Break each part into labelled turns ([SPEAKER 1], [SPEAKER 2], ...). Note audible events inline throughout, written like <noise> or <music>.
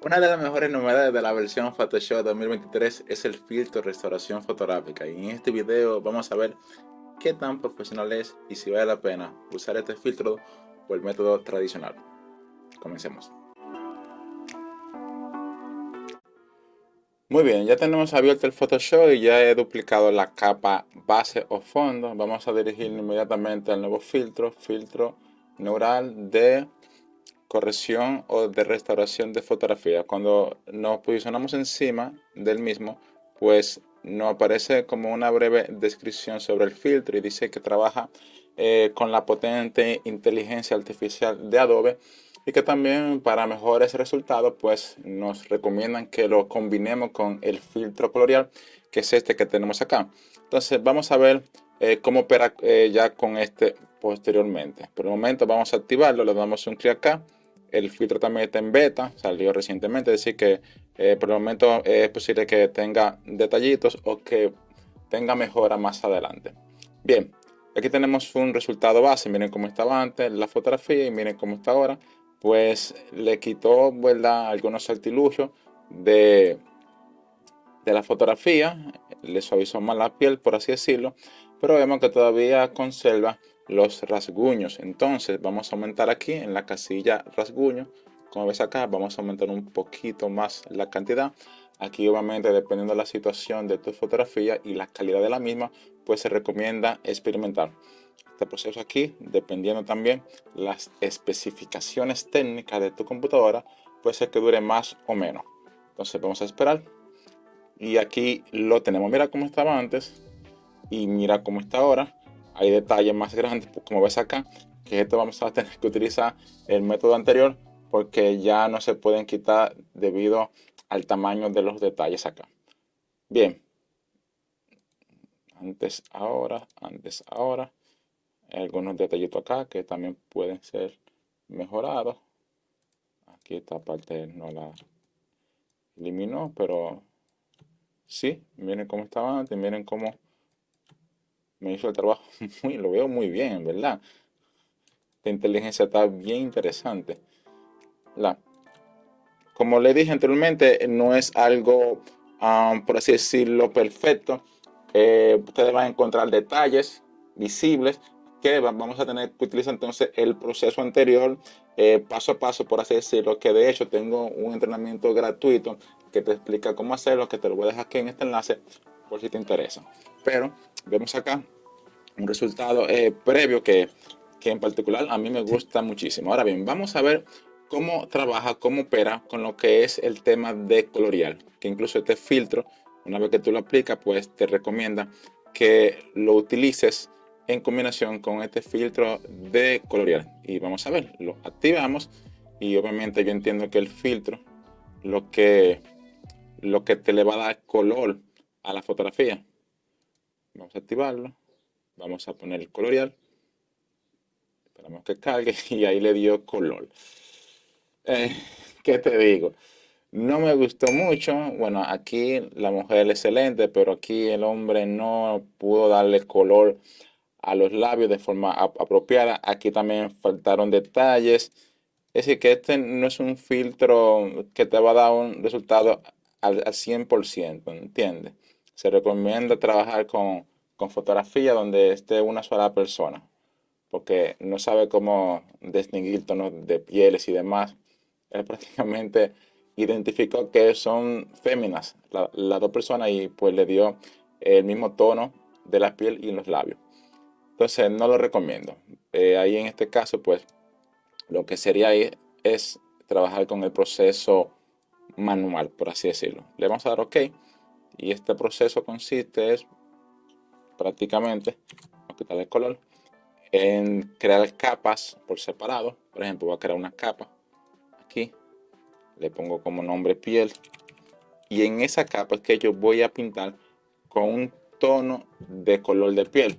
[SPEAKER 1] Una de las mejores novedades de la versión Photoshop 2023 es el filtro restauración fotográfica y en este video vamos a ver qué tan profesional es y si vale la pena usar este filtro o el método tradicional. Comencemos. Muy bien, ya tenemos abierto el Photoshop y ya he duplicado la capa base o fondo. Vamos a dirigirnos inmediatamente al nuevo filtro, filtro neural de corrección o de restauración de fotografía. Cuando nos posicionamos encima del mismo, pues nos aparece como una breve descripción sobre el filtro y dice que trabaja eh, con la potente inteligencia artificial de Adobe y que también para mejores resultados pues nos recomiendan que lo combinemos con el filtro colorial que es este que tenemos acá. Entonces vamos a ver eh, cómo opera eh, ya con este posteriormente. Por el momento vamos a activarlo, le damos un clic acá el filtro también está en beta, salió recientemente, es decir que eh, por el momento es posible que tenga detallitos o que tenga mejora más adelante. Bien, aquí tenemos un resultado base, miren cómo estaba antes la fotografía y miren cómo está ahora. Pues le quitó ¿verdad? algunos artilugios de, de la fotografía, le suavizó más la piel, por así decirlo, pero vemos que todavía conserva los rasguños. Entonces vamos a aumentar aquí en la casilla rasguño. Como ves acá, vamos a aumentar un poquito más la cantidad. Aquí obviamente dependiendo de la situación de tu fotografía y la calidad de la misma, pues se recomienda experimentar. Este proceso aquí, dependiendo también las especificaciones técnicas de tu computadora, puede ser que dure más o menos. Entonces vamos a esperar. Y aquí lo tenemos. Mira cómo estaba antes y mira cómo está ahora hay detalles más grandes, pues, como ves acá, que esto vamos a tener que utilizar el método anterior porque ya no se pueden quitar debido al tamaño de los detalles acá. Bien, antes, ahora, antes, ahora, algunos detallitos acá que también pueden ser mejorados. Aquí esta parte no la eliminó, pero sí, miren cómo estaba antes, miren cómo me hizo el trabajo <laughs> muy, lo veo muy bien, ¿verdad? La inteligencia está bien interesante. La, como le dije anteriormente, no es algo, um, por así decirlo, perfecto. Eh, ustedes van a encontrar detalles visibles que vamos a tener que utilizar entonces el proceso anterior eh, paso a paso, por así decirlo, que de hecho tengo un entrenamiento gratuito que te explica cómo hacerlo, que te lo voy a dejar aquí en este enlace por si te interesa. Pero vemos acá un resultado eh, previo que, que en particular a mí me gusta muchísimo. Ahora bien, vamos a ver cómo trabaja, cómo opera con lo que es el tema de colorial, que incluso este filtro, una vez que tú lo aplicas, pues te recomienda que lo utilices en combinación con este filtro de colorial. Y vamos a ver, lo activamos y obviamente yo entiendo que el filtro lo que, lo que te le va a dar color a la fotografía. Vamos a activarlo. Vamos a poner el colorial. Esperamos que cargue <laughs> y ahí le dio color. Eh, ¿Qué te digo? No me gustó mucho. Bueno, aquí la mujer es excelente, pero aquí el hombre no pudo darle color a los labios de forma apropiada. Aquí también faltaron detalles. Es decir, que este no es un filtro que te va a dar un resultado al, al 100%, ¿entiendes? Se recomienda trabajar con, fotografía donde esté una sola persona, porque no sabe cómo distinguir tonos de pieles y demás. Él <laughs> prácticamente identificó que son féminas las dos personas y pues le dio el mismo tono de la piel y los labios. Entonces no lo recomiendo. Eh, ahí en este caso pues lo que sería ahí es trabajar con el proceso manual, por así decirlo. Le vamos a dar OK. Y este proceso consiste es prácticamente, a quitar el color, en crear capas por separado. Por ejemplo, voy a crear una capa aquí. Le pongo como nombre piel. Y en esa capa es que yo voy a pintar con un tono de color de piel.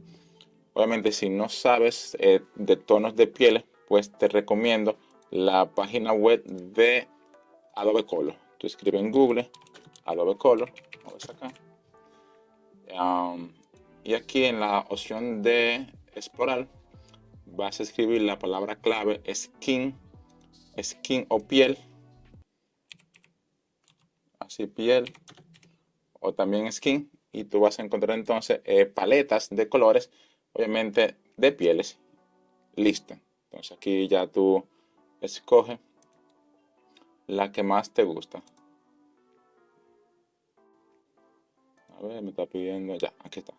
[SPEAKER 1] Obviamente, si no sabes eh, de tonos de piel, pues te recomiendo la página web de Adobe Color. Tú escribes en Google Adobe Color acá. Y aquí en la opción de explorar vas a escribir la palabra clave skin, skin o piel. así piel o también skin y tú vas a encontrar entonces eh, paletas de colores, obviamente de pieles. Listo. Entonces aquí ya tú escoge la que más te gusta. Me está pidiendo, ya, aquí está.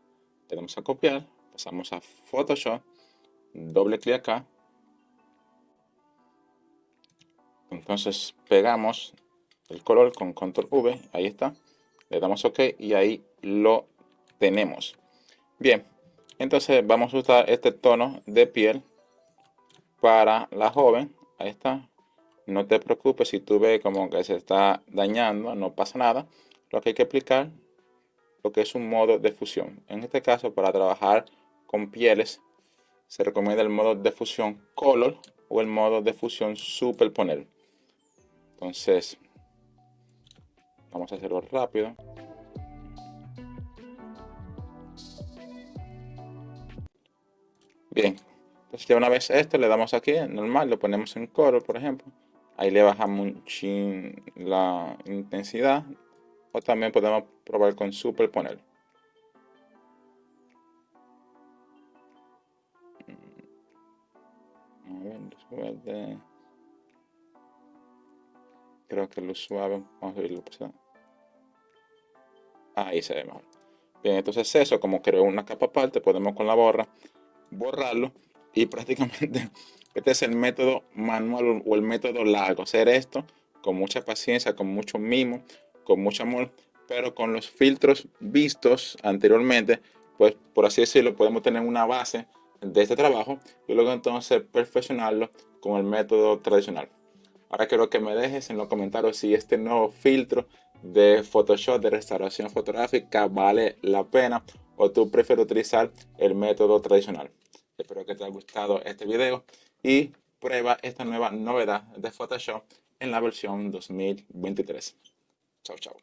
[SPEAKER 1] Tenemos a copiar, pasamos a Photoshop, doble clic acá. Entonces pegamos el color con control V, ahí está. Le damos OK y ahí lo tenemos. Bien, entonces vamos a usar este tono de piel para la joven. Ahí está. No te preocupes si tú ves como que se está dañando, no pasa nada. Lo que hay que aplicar, lo que es un modo de fusión. En este caso, para trabajar con pieles, se recomienda el modo de fusión Color o el modo de fusión Superponer. Entonces, vamos a hacerlo rápido. Bien, entonces ya una vez esto le damos aquí, normal, lo ponemos en color, por ejemplo. Ahí le bajamos un chin la intensidad. O también podemos probar con superponer. A ver. Creo que lo suave. Vamos a verlo. Ahí se ve mejor. Bien, entonces eso, como creo una capa aparte, podemos con la borra borrarlo y <laughs> prácticamente este es el método manual o el método largo. Hacer esto con mucha paciencia, con mucho mimo, con mucho amor, pero con los filtros vistos anteriormente, pues por así decirlo, podemos tener una base de este trabajo y luego entonces perfeccionarlo con el método tradicional. Ahora quiero que me dejes en los comentarios si este nuevo filtro de Photoshop de restauración fotográfica vale la pena o tú prefieres utilizar el método tradicional. Espero que te haya gustado este video y prueba esta nueva novedad de Photoshop en la versión 2023. 就走。